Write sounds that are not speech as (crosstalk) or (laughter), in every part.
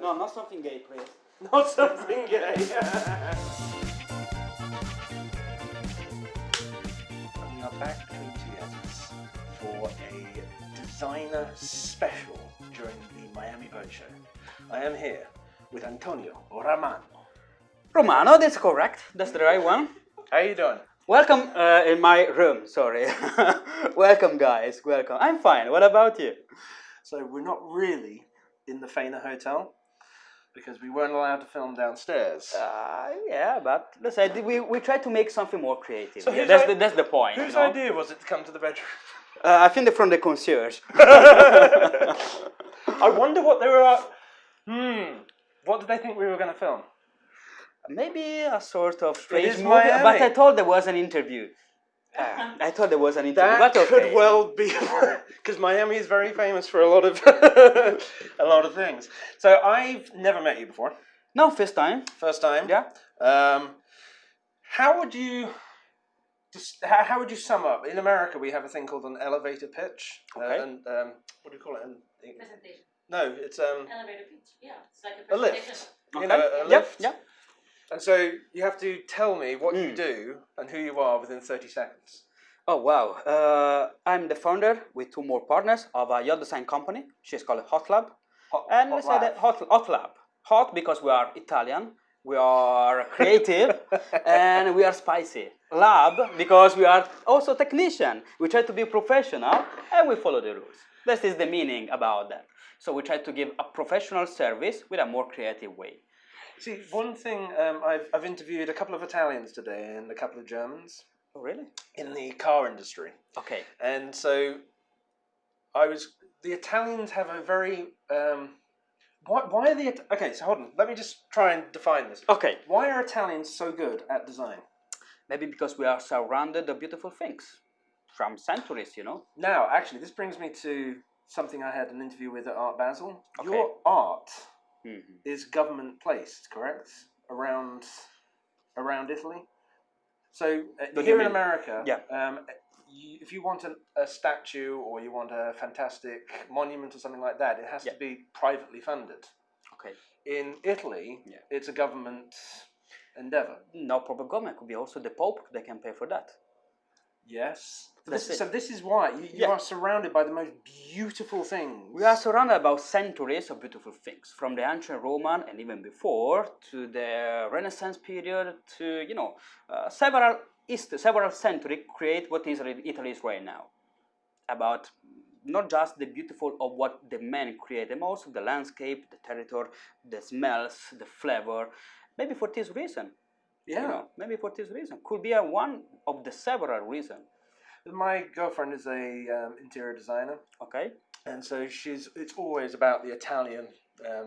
No, not something gay, please. (laughs) Not something gay. (laughs) we are back between two editors for a designer special during the Miami Boat Show. I am here with Antonio Romano. Romano, that's correct. That's the right one. How are you doing? Welcome uh, in my room, sorry. (laughs) welcome, guys, welcome. I'm fine. What about you? So we're not really in the Faena Hotel because we weren't allowed to film downstairs. Uh, yeah, but let's say we, we try to make something more creative. So yeah, that's, i- the, that's the point. Whose you know? idea was it to come to the bedroom? Uh, I think they're from the concierge. (laughs) I wonder what they were. Hmm. What did they think we were going to film? Maybe a sort of strange movie, Miami. but I thought there was an interview. Uh, I thought there was an interview, That but could okay. well be (laughs) because Miami is very famous for a lot of (laughs) a lot of things. So I've never met you before. No, first time. First time. Yeah. Um, how would you just how, how would you sum up? In America, we have a thing called an elevator pitch. Uh, Okay. and um, what do you call it? An, Presentation. no, it's um, Elevator pitch. Yeah, it's like a a lift. Okay. You know, a, a yeah, lift. yeah. And so you have to tell me what you Mm. do and who you are within thirty seconds. Oh wow! Uh, I'm the founder with two more partners of a yacht design company. She's called Hot Lab, Hot, and hot we say that lab. Hot, Hot Lab. Hot because we are Italian, we are creative, (laughs) and we are spicy. Lab because we are also technician. We try to be professional and we follow the rules. This is the meaning about that. So we try to give a professional service with a more creative way. See, one thing um, I've, I've interviewed a couple of Italians today and a couple of Germans Oh really? in the car industry, Okay. and so I was. The Italians have a very. Um, why, why are the okay? So hold on. Let me just try and define this. Okay. Why are Italians so good at design? Maybe because we are surrounded of beautiful things from centuries, you know. Now, actually, this brings me to something I had an interview with at Art Basel. Okay. Your art Mhm. is government placed, correct? Around around Italy. So uh, here in? America, Yeah. um, you, if you want an, a statue or you want a fantastic monument or something like that, it has Yeah. to be privately funded. Okay. In Italy, Yeah. it's a government endeavor. No proper government could be also the Pope. They can pay for that. Yes. So this, so this is why you, you Yeah. are surrounded by the most beautiful things. We are surrounded about centuries of beautiful things, from the ancient Roman and even before to the Renaissance period to you know uh, several hist- several centuries create what is Italy is right now. About not just the beautiful of what the men created, but also the landscape, the territory, the smells, the flavor. Maybe for this reason, yeah. you know, maybe for this reason could be a one of the several reasons. My girlfriend is a um, interior designer. Okay. and so she's it's always about the Italian um,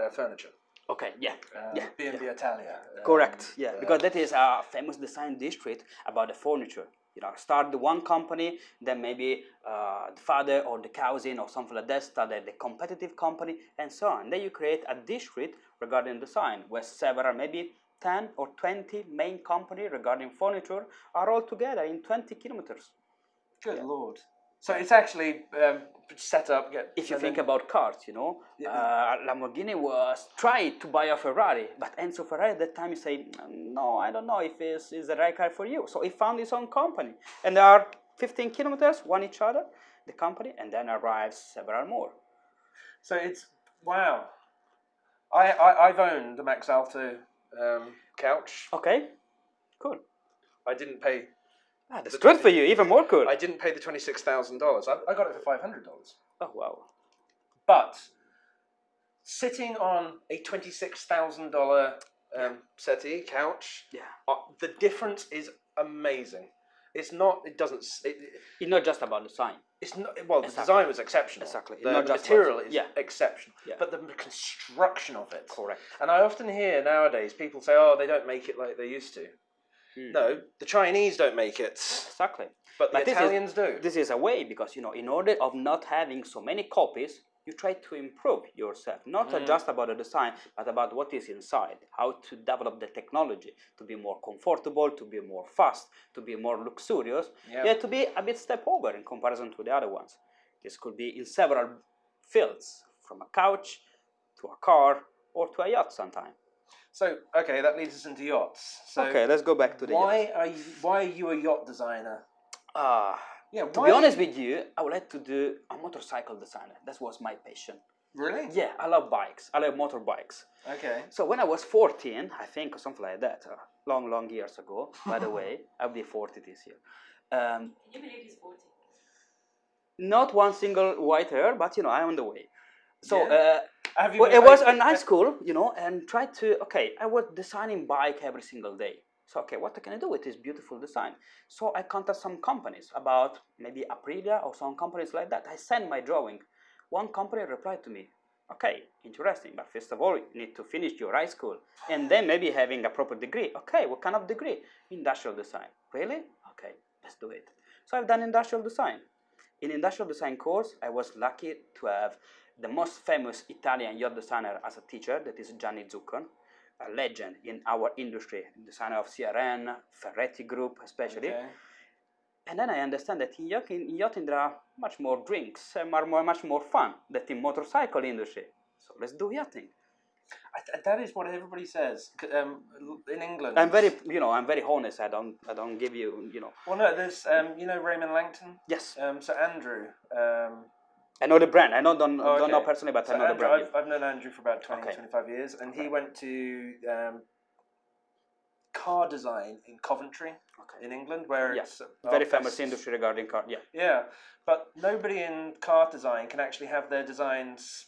uh, furniture. Okay. Yeah. Uh, Yeah, B&B Italia. um, Correct. Yeah, uh, because that is a famous design district about the furniture. You know, start the one company, then maybe uh, the father or the cousin or something like that started the competitive company, and so on. Then you create a district regarding design, where several, maybe 10 or 20 main company regarding furniture are all together in 20 kilometers. good yeah. lord. So it's actually um, set up. Get, If you think then- about cars, you know, Yeah. uh, Lamborghini was tried to buy a Ferrari, but Enzo Ferrari at that time he said, no, I don't know if it's, it's the right car for you. So he found his own company, and there are 15 kilometers, one each other, the company, and then arrives several more. So it's wow. I, I I've owned a Max Alto um, couch. Okay, cool. I didn't pay. Ah, that's good 20 for you, even more cool. I didn't pay the twenty six thousand dollars. I, I got it for five hundred dollars. oh wow. But sitting on a twenty six thousand dollar um, settee couch, Yeah, uh, the difference is amazing. It's not. It doesn't. It, it- it's not just about the design. it's not. Well, the design was exceptional. Exactly. The Not material is yeah. exceptional. Yeah. But the construction of it. Correct. And I often hear nowadays people say, "Oh, they don't make it like they used to." Hmm. No, the Chinese don't make it, Exactly. but the But this is- Italians do. this is a way because you know in order of not having so many copies you try to improve yourself not Mm. just about the design but about what is inside how to develop the technology to be more comfortable to be more fast to be more luxurious Yeah. yeah to be a bit step over in comparison to the other ones this could be in several fields from a couch to a car or to a yacht sometime. So okay, that leads us into yachts. So okay, let's go back to the why yacht. are you why are you a yacht designer? Ah, Yeah, to be honest you- with you, I would like to do a motorcycle designer. That was my passion. really? Yeah, I love bikes. I love motorbikes. Okay. So when I was 14, I think, or something like that, uh, long, long years ago, by the (laughs) way, I'll be 40 this year. Um, Can you believe he's 40? not one single white hair, but you know, I'm on the way. So Yeah. uh, Have you? well, it was I- a nice I- school, you know, and tried to, okay, I was designing bike every single day. So, okay, what can I do with this beautiful design? So I contacted some companies about maybe Aprilia or some companies like that. I sent my drawing. One company replied to me, okay, interesting, but first of all, you need to finish your high school and then maybe having a proper degree. Okay, what kind of degree? Industrial design. Really? Okay, let's do it. So I've done industrial design. In industrial design course, I was lucky to have the most famous Italian yacht designer as a teacher, that is Gianni Zuccon, a legend in our industry, the designer of CRN, Ferretti Group especially. Okay. And then I understand that in yachting, in yachting there are much more drinks and are more, much more fun than in motorcycle industry. So let's do yachting. I th- that is what everybody says. Um, in England. I'm very, you know, I'm very honest. I don't, I don't give you, you know. Well, no, there's um, you know Raymond Langton. Yes, Um, so Andrew. Um, I know the brand. I know don't, Oh, don't know personally, but so I know the brand. I've, I've known Andrew for about 20, Okay. 25 years, and he went to um, car design in Coventry, Okay. in England, where Yeah. it's Very office- famous industry regarding car. Yeah. Yeah, but nobody in car design can actually have their designs.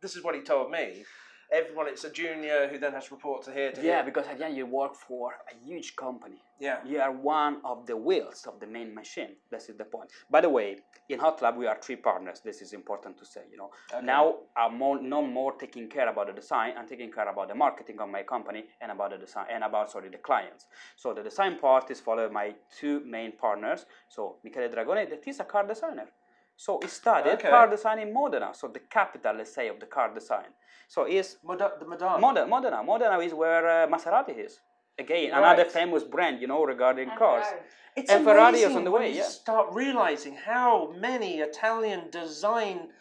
This is what he told me. Everyone, it's a junior who then has to report to here to Yeah, here. because again, you work for a huge company. Yeah. You are one of the wheels of the main machine. This is the point. By the way, in Hot Lab we are three partners. This is important to say. You know, Okay. now I'm more, no more taking care about the design. I'm taking care about the marketing of my company and about the design and about sorry the clients. So the design part is followed by two main partners. So Michele Dragone, that is a car designer. So he studied Okay. car design in Modena, so the capital, let's say, of the car design. So he's Moda- the Madonna. Modena, Modena, Modena is where uh, Maserati is. Again, Right. another famous brand, you know, regarding And cars. Ferrari. It's And Ferrari is on the when way, you yeah. start realizing how many Italian design.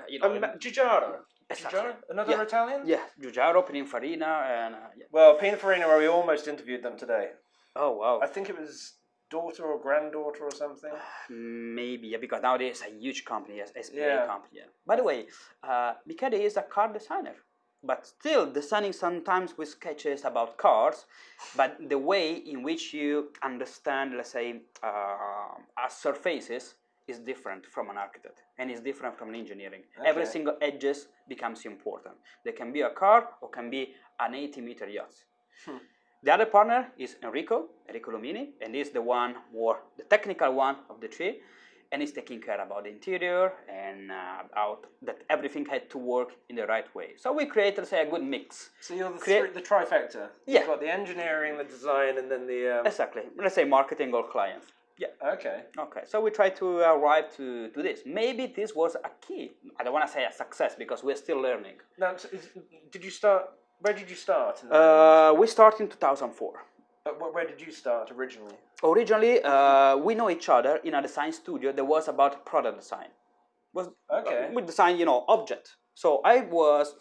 Uh, You know, Um, Giugiaro. Exactly. Giugiaro? Another Yeah. Italian? yeah, Giugiaro, Pininfarina, and uh, yeah. Well, Pininfarina, where we almost interviewed them today. oh wow, I think it was daughter or granddaughter or something. maybe yeah, because nowadays a huge company, yes, SPA Yeah. company. Yeah. By the way, uh, Michele is a car designer, but still designing sometimes with sketches about cars, but the way in which you understand, let's say, uh, a surfaces is different from an architect and is different from an engineering. Every single edges becomes important. They can be a car or can be an 80 meter yacht. Hmm. The other partner is Enrico, Enrico Lumini, and he's the one more the technical one of the three, and he's taking care about the interior and uh, about that everything had to work in the right way. So we created, say, a good mix. So you're the, Create- the trifecta. Yeah. You've got the engineering, the design, and then the. Um, Exactly. Let's say marketing or clients. Yeah. okay. Okay. So we try to arrive to, to this. Maybe this was a key. I don't want to say a success because we're still learning. Now, did you start? Where did you start? Uh, we started in 2004. Uh, where did you start originally? Originally, uh, we know each other in a design studio that was about product design. Was Okay. uh, we design, you know, object. So I was,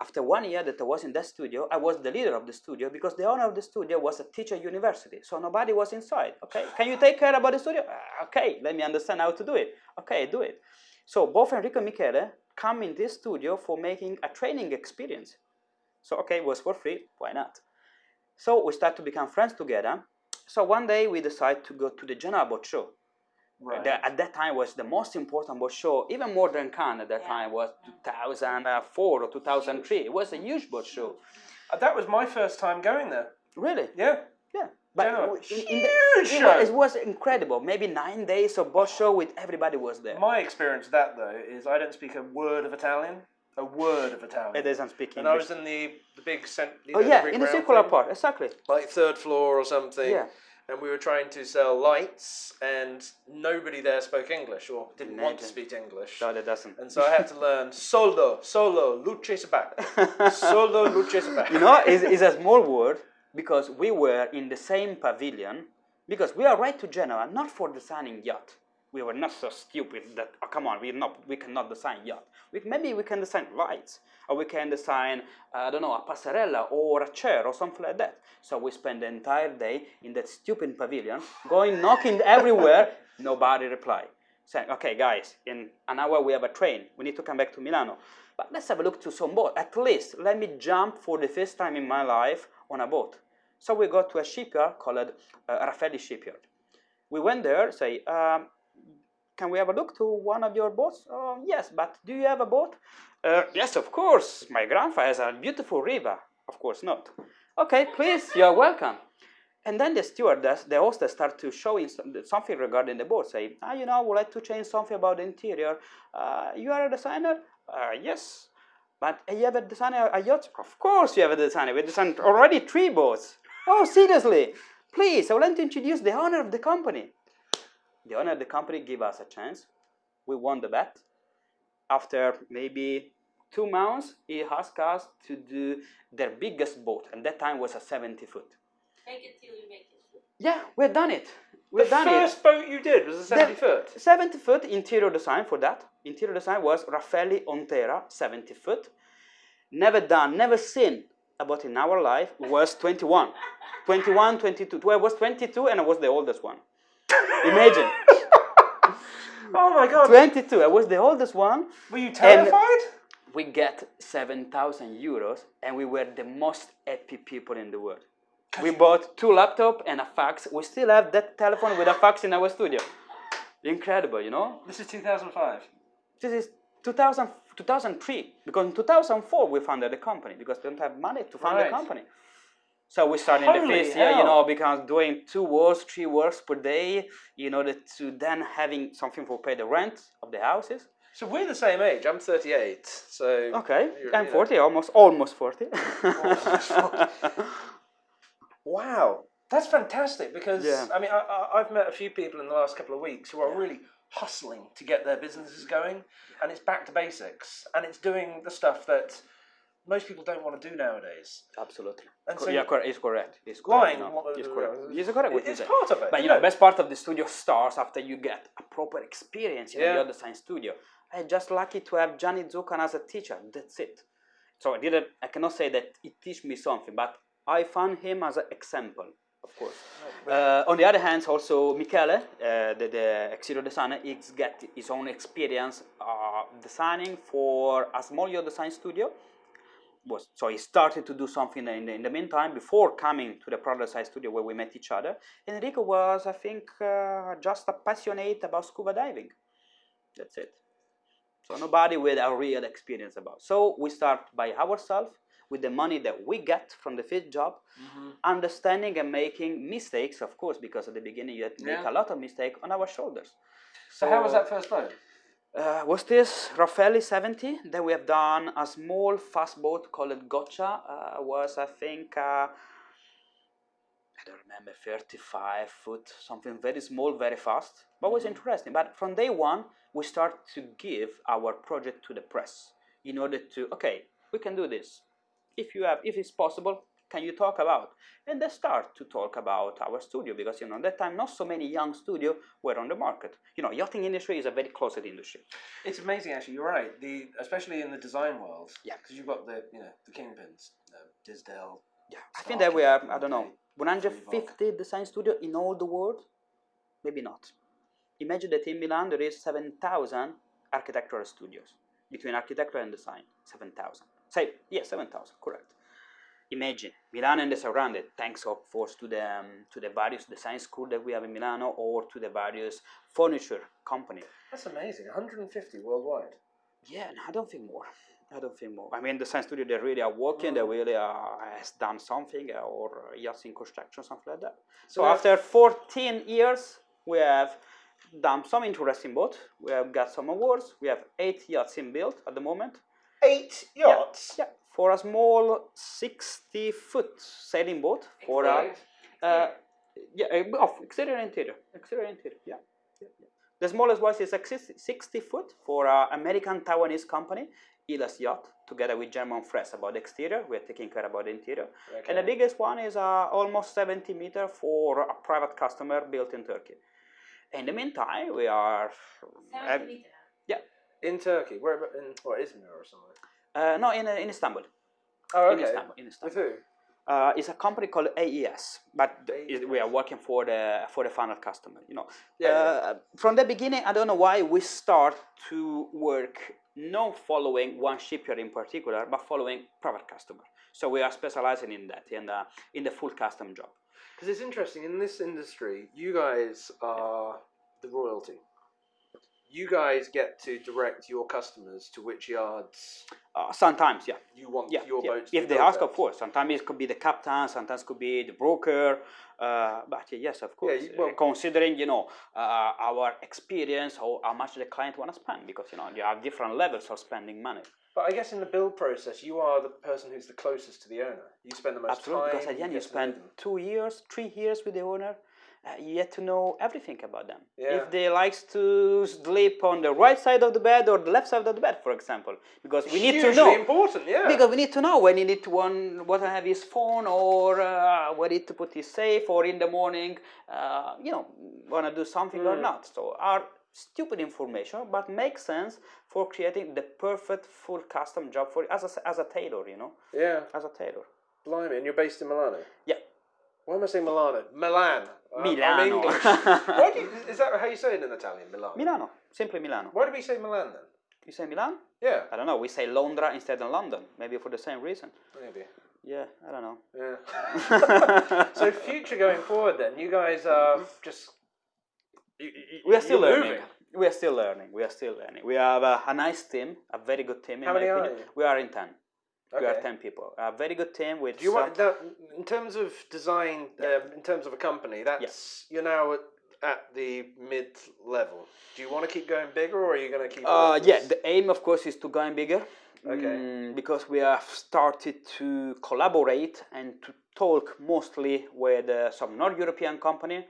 after one year that I was in that studio, I was the leader of the studio because the owner of the studio was a teacher university. So nobody was inside. Okay, can you take care about the studio? "Uh, okay, let me understand how to do it. Okay, do it. So both Enrico and Michele come in this studio for making a training experience. So okay, it was for free. Why not? So we start to become friends together. So one day we decide to go to the Genoa Boat Show. Right. The- at that time was the most important boat show, even more than Cannes at that Yeah. time was 2004 or 2003. It was a huge boat show. Uh, that was my first time going there. Really? Yeah. Yeah. But Genoa. in- in Huge the- it, show. was, it was incredible. Maybe nine days of boat show with everybody was there. My experience of that though is I don't speak a word of Italian. A word of Italian. It doesn't speak And I was in the the big cent. you oh know, yeah, big in the round circular thing, part, exactly. like third floor or something. Yeah. And we were trying to sell lights, and nobody there spoke English or didn't want to speak English. No, that doesn't. And so I had to learn (laughs) solo, solo, luce sabato. Solo, luce sabato. you know, it's, it's a small word because we were in the same pavilion because we are right to Genoa, not for designing yacht. We were not so stupid that oh, come on, we not we cannot design yacht. We, maybe we can design lights, or we can design uh, I don't know a passerella or a chair or something like that. So we spent the entire day in that stupid pavilion, going knocking everywhere. (laughs) Nobody replied. Saying, okay, guys, in an hour we have a train. We need to come back to Milano. But let's have a look to some boat. At least let me jump for the first time in my life on a boat. So we go to a shipyard called uh, Raffaelli Shipyard. We went there, say, um, can we have a look to one of your boats? Uh, yes, but do you have a boat? Uh, yes, of course. My grandfather has a beautiful river. Of course not. Okay, please, you're welcome. And then the stewardess, the hostess, start to showing something regarding the boat. Say, ah, you know, I would like to change something about the interior. Uh, you are a designer? Uh, yes. But you have a designer a yacht? Of course you have a designer. We designed already three boats. Oh, seriously? Please, I would like to introduce the owner of the company. The owner of the company gave us a chance. We won the bet. After maybe two months, he asked us to do their biggest boat, and that time was a 70 foot. Make it till you make it. Yeah, we've done it. We've the done first it. boat you did was a 70 The- foot. 70 foot interior design for that. Interior design was Raffaelli Ontera, 70 foot. Never done, never seen about in our life was 21. (laughs) 21, 22. I was 22 and I was the oldest one. Imagine. (laughs) Oh my god. 22. I was the oldest one. Were you terrified? We get 7,000 euros and we were the most happy people in the world. We bought two laptops and a fax. We still have that telephone with a fax in our studio. Incredible, you know? This is 2005. This is 2000, 2003 because in 2004 we founded the company because we don't have money to fund Right. the company. So we started in the Holy first year, you know, because doing two works, three works per day in order to then having something for pay the rent of the houses. So we're the same age. I'm 38. So Okay, I'm you know. 40, almost almost 40. (laughs) Wow, that's fantastic because Yeah. I mean I, I, I've met a few people in the last couple of weeks who are really hustling to get their businesses going, and it's back to basics, and it's doing the stuff that most people don't want to do nowadays. Absolutely. And so- yeah, correct. It's correct. It's correct. Lying, you know, it's correct. It's correct. What you it's say. part of it, But you know, best part of the studio starts after you get a proper experience in Yeah. the other design studio. I'm just lucky to have Gianni Zuccon as a teacher. That's it. So I didn't. I cannot say that he teach me something, but I found him as an example, of course. Uh, on the other hand, also Michele, uh, the, the exterior designer, he's got his own experience uh, designing for a small design studio. Was, so he started to do something in the, in the meantime before coming to the design studio where we met each other. Enrico was, I think, uh, just a passionate about scuba diving. That's it. So nobody with a real experience about. So we start by ourselves with the money that we get from the first job, understanding and making mistakes, of course, because at the beginning you had to make a lot of mistakes on our shoulders. So how was that first boat? Uh, was this Raffaelli 70? Then we have done a small fast boat called Gotcha. Uh, was I think uh, I don't remember 35 foot, something very small, very fast, but was interesting. But from day one, we start to give our project to the press in order to okay, we can do this. If you have, if it's possible, can you talk about? And they start to talk about our studio because you know at that time not so many young studio were on the market. You know, yachting industry is a very closed industry. It's amazing, actually. You're right. The especially in the design world. Yeah. Because you've got the you know the kingpins, uh, Disdale. Yeah, I think that we have, I don't know, 150 design studio in all the world? Maybe not. Imagine that in Milan there is 7,000 architectural studios between architecture and design. 7,000. Say, yeah, 7,000, correct. Imagine Milan and the surrounded, thanks of course to the, um, to the various design school that we have in Milano or to the various furniture company. That's amazing. 150 worldwide. Yeah, no, I don't think more. I don't think more. I mean, the science studio, they really are working, they really are, has done something, uh, or uh, in construction, something like that. So, have- after 14 years, we have done some interesting boat. We have got some awards. We have eight yachts in build at the moment. eight yachts. Yeah, for a small 60 foot sailing boat. For a, uh, yeah, uh, of exterior interior. Exterior interior, yeah. yeah, yeah. The smallest one is 60 60 foot for an American Taiwanese company, Hylas Yacht, together with German Frers about exterior. We're taking care about the interior. And the biggest one is uh, almost 70 meter for a private customer built in Turkey. In the meantime, we are. uh, Seventy meter. In Turkey, where about in what Izmir or somewhere? Uh, no, in, uh, in Istanbul. Oh, In okay. Istanbul. In Istanbul. With who? Uh, it's a company called AES, but AES. it- we are working for the for the final customer. You know, yeah. Uh, from the beginning, I don't know why we start to work not following one shipyard in particular, but following private customer. So we are specializing in that in the in the full custom job. Because it's interesting in this industry, you guys are the royalty. You guys get to direct your customers to which yards Uh, sometimes, yeah. you want yeah, your yeah. boats. If they ask, at. of course. Sometimes it could be the captain, sometimes could be the broker. Uh, but yes, of course. you- well- Uh, considering you know uh, our experience or how much the client want to spend, because you know you have different levels of spending money. But I guess in the build process, you are the person who's the closest to the owner. You spend the most Absolutely, time. because at the end you get to know spend two years, three years with the owner. Uh, you get to know everything about them. Yeah. If they likes to sleep on the right side of the bed or the left side of the bed, for example, because we need to Hugely know. important, yeah. Because we need to know when he need to one, what to have his phone or uh, where he to put his safe or in the morning, uh, you know, wanna do something or Mm. not. So our stupid information, but makes sense for creating the perfect full custom job for as a, as a tailor, you know, yeah, as a tailor. blimey, and you're based in Milano. Yeah. Why am I saying Milano? Milan. Uh, I'm Milano. English. (laughs) Why do you, is that how you say it in Italian? Milano. Milano, simply Milano. Why do we say Milan then? You say Milan? Yeah, I don't know. We say Londra instead of London, maybe for the same reason. maybe. Yeah, I don't know. Yeah. (laughs) so future going forward, then you guys are just. You, you, we are still learning. moving. We are still learning. We are still learning. We have a, a nice team, a very good team. In How my many are opinion. you? We are in ten. We are ten people. A very good team with. Do you want that in terms of design? Um, in terms of a company, that's you're now at, at the mid level. Do you want to keep going bigger, or are you going to keep? Uh, yeah, the aim, of course, is to go in bigger. Okay. Mm, because we have started to collaborate and to talk mostly with uh, some North European company,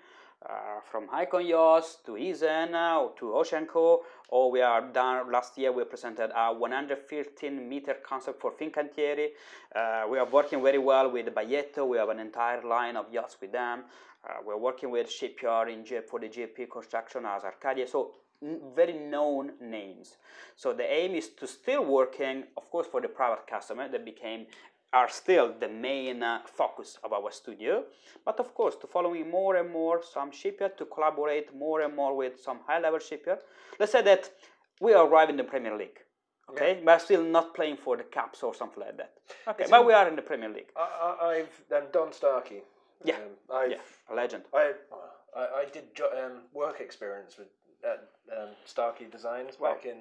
uh, from Icon Yachts to Heesen uh, to Oceanco, or we are done last year. We presented a 115 meter concept for Fincantieri. Uh, we are working very well with Baglietto. We have an entire line of yachts with them. Uh, we're working with shipyard in G- for the GP construction as Arcadia. So very known names. So the aim is to still working, of course, for the private customer that became are still the main uh, focus of our studio, but of course to following more and more some shipyard to collaborate more and more with some high-level shipyard. Let's say that we arrive in the Premier League, okay, but still not playing for the caps or something like that. Okay, It's but in- we are in the Premier League. I, I, I've um, Don Starkey. Yeah. Um, I've, Yeah, a legend. I, I, I did um, work experience with at um, Starkey Designs Wow. back in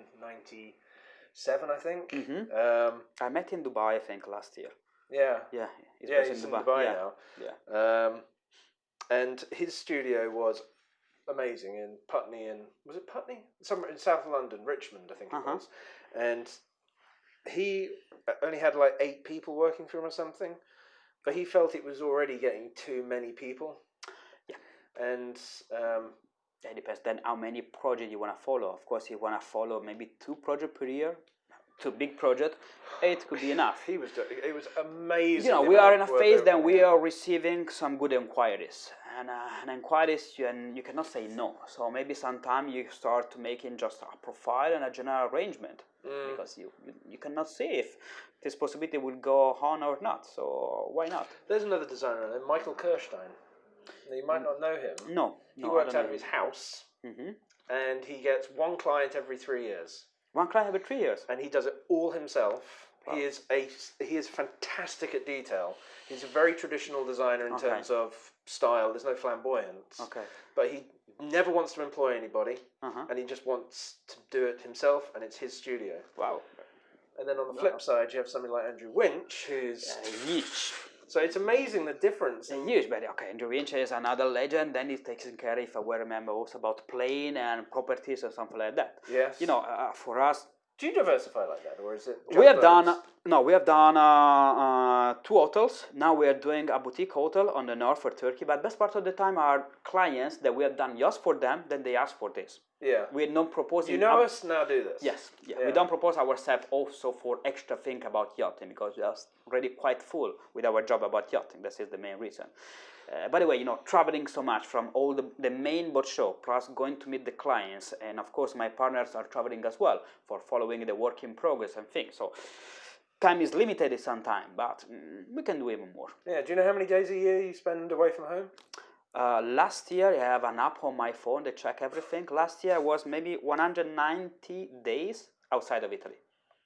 '97, I think. Mhm. Um, I met in Dubai, I think, last year. yeah, Yeah, he's yeah, he's in Dubai, yeah. now. Yeah. Um, and his studio was amazing in Putney and was it Putney? Somewhere in South London, Richmond, I think it Uh-huh. was. And he only had like eight people working for him or something, but he felt it was already getting too many people. Yeah. And um, It depends then how many projects you want to follow. Of course, you want to follow maybe two projects per year, two big projects, It could be enough. he was doing it was amazing. You know, we are in a phase that we are receiving some good inquiries, and uh, and inquiries you and you cannot say no. So maybe sometime you start to making just a profile and a general arrangement Mm. because you, you cannot see if this possibility will go on or not. So why not? There's another designer, Michael Kirstein. Now, You might not know him. No, He no, works out of his house, hmm and he gets one client every three years. One client every three years. and he does it all himself. Wow. He is a he is fantastic at detail. He's a very traditional designer in Okay. terms of style. There's no flamboyance, Okay. but he never wants to employ anybody, Uh huh. and he just wants to do it himself, and it's his studio. Wow. And then on the flip side, you have somebody like Andrew Winch, who's Uh. So it's amazing the difference. Uh, huge, but okay, Andrew Winch is another legend. Then he's taking care, if I remember, also about plane and properties or something like that. Yes, You know, uh, for us, do you diversify like that, or is it? we have done no, we have done uh, uh, two hotels. Now we are doing a boutique hotel on the north for Turkey. But best part of the time are clients that we have done just for them. Then they ask for this. Yeah. We're not proposing. You know us now. Do this. Yes, yeah. Yeah. We don't propose ourselves also for extra thing about yachting because we are already quite full with our job about yachting. This is the main reason. Uh, by the way, you know, traveling so much from all the, the main boat show, plus going to meet the clients, and of course my partners are traveling as well for following the work in progress and things. So time is limited sometimes, but mm, we can do even more. Yeah. Do you know how many days a year you spend away from home? Uh, last year, I have an app on my phone that check everything. Last year was maybe 190 days outside of Italy.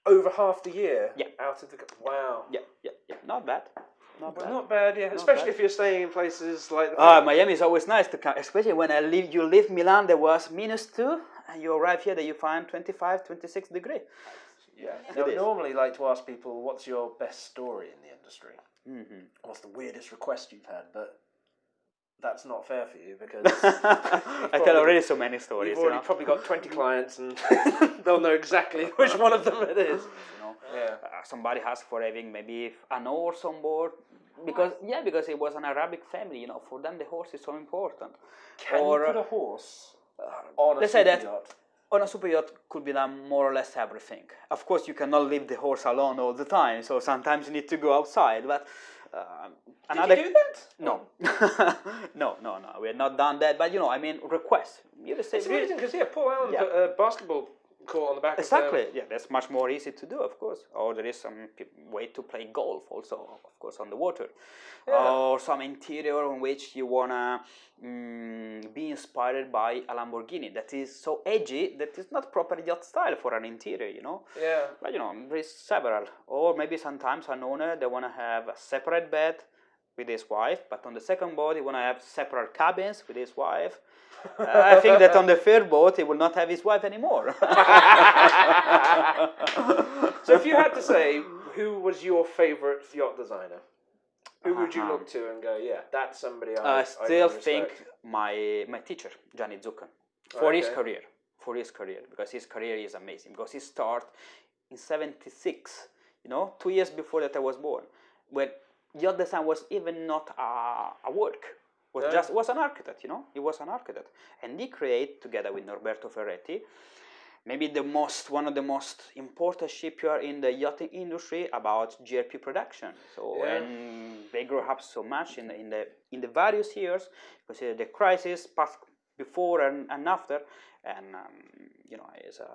Over half the year. Yeah. Out of the. Wow. Yeah, yeah, yeah. Not bad. Not bad. not bad, yeah. Especially bad. if you're staying in places like. Ah, Miami is always nice to come, especially when I leave. You leave Milan, there was minus two, and you arrive here, that you find 25, 26 degree. yeah. Now, is. normally like to ask people, what's your best story in the industry? Mm-hmm. What's the weirdest request you've had? But that's not fair for you because (laughs) I tell already so many stories. you've You already know? probably got 20 clients and (laughs) they'll know exactly (laughs) which one of them it is. You know? Yeah. Uh, somebody asked for having maybe an horse on board because yeah, because it was an Arabic family. You know, for them the horse is so important. Can Or, you put uh, a horse on a super that- yacht? on a super yacht could be done more or less everything. Of course, you cannot leave the horse alone all the time, so sometimes you need to go outside. But uh, Did another you do that? no, (laughs) no, no, no, we have not done that. But you know, I mean, requests. You just say It's amazing because yeah, Paul Allen Yeah. put a basketball court on the back exactly. Yeah, that's much more easy to do, of course. Or there is some way to play golf also, of course, on the water. Yeah. Or some interior in which you wanna mm, be inspired by a Lamborghini that is so edgy that is not proper yacht style for an interior, you know. Yeah. But you know, there is several. Or maybe sometimes an owner they wanna have a separate bed with his wife, but on the second boat he wanna have separate cabins with his wife. Uh, I think that on the third boat he will not have his wife anymore. (laughs) So if you had to say who was your favorite yacht designer, who would you look to and go, yeah, that's somebody I, I I still really think my my teacher Gianni Zuccon for his career, for his career because his career is amazing because he started in '76, you know, two years before that I was born, when yacht design was even not a, a work, was No. just was an architect, you know, he was an architect, and he created together with Norberto Ferretti. Maybe the most one of the most important shipyard in the yachting industry about GRP production. So Yeah. and they grew up so much in the, in the in the various years because the crisis past before and, and after and um, you know is a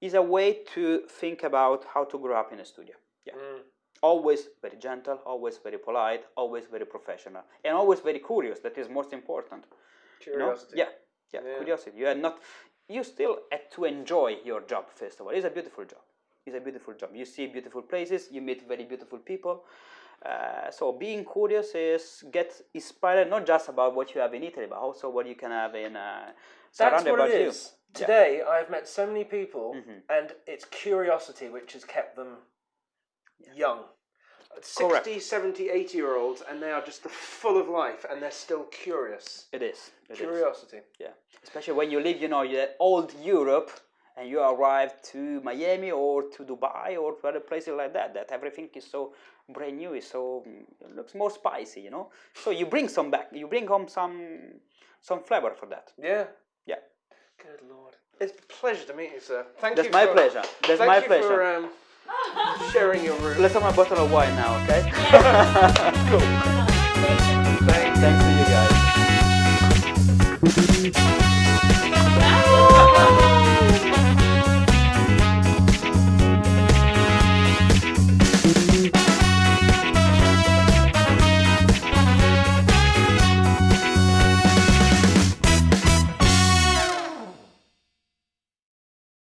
is a way to think about how to grow up in a studio yeah Mm. Always very gentle always very polite always very professional and always very curious that is most important you know? Curiosity. yeah, yeah Yeah. curiosity you are not you still have to enjoy your job first of all it's a beautiful job it's a beautiful job you see beautiful places you meet very beautiful people uh, so being curious is get inspired not just about what you have in Italy, but also what you can have in uh, That's what it you. is. Today, I've met so many people, Mhm. and it's curiosity which has kept them young. 60, Correct. 70, 80 year olds, and they are just full of life, and they're still curious. It is. it is. Curiosity. Yeah. Especially when you live, you know, old Europe and you arrive to Miami or to Dubai or to other places like that, that everything is so brand new, is so it looks more spicy, you know. So you bring some back, you bring home some some flavor for that. Yeah. Yeah. Good lord. It's a pleasure to meet you, sir. Thank you. That's my pleasure. That's my pleasure. for um, sharing your room. Let's have a bottle of wine now, okay? (laughs) cool. Thank Thanks to you guys.